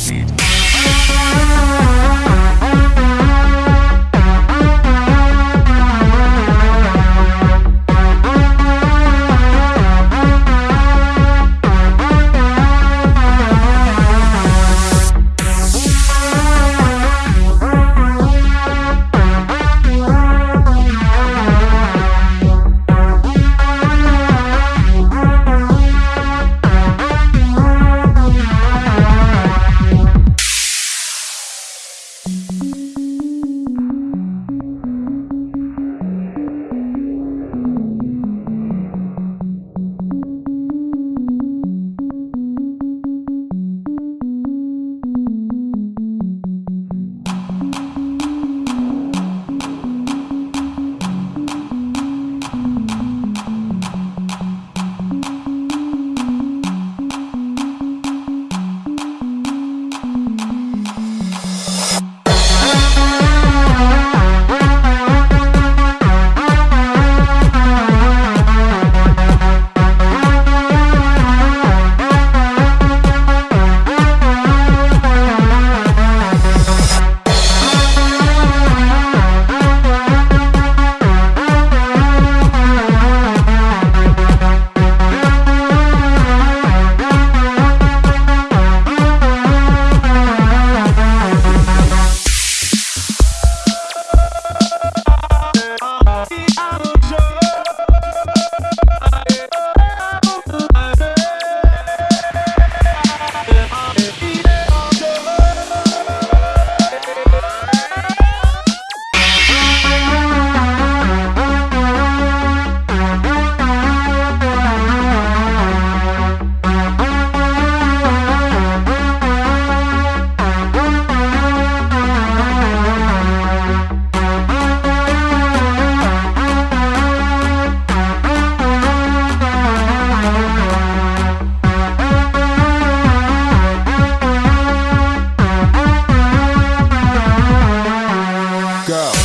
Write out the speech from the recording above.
the beat. go.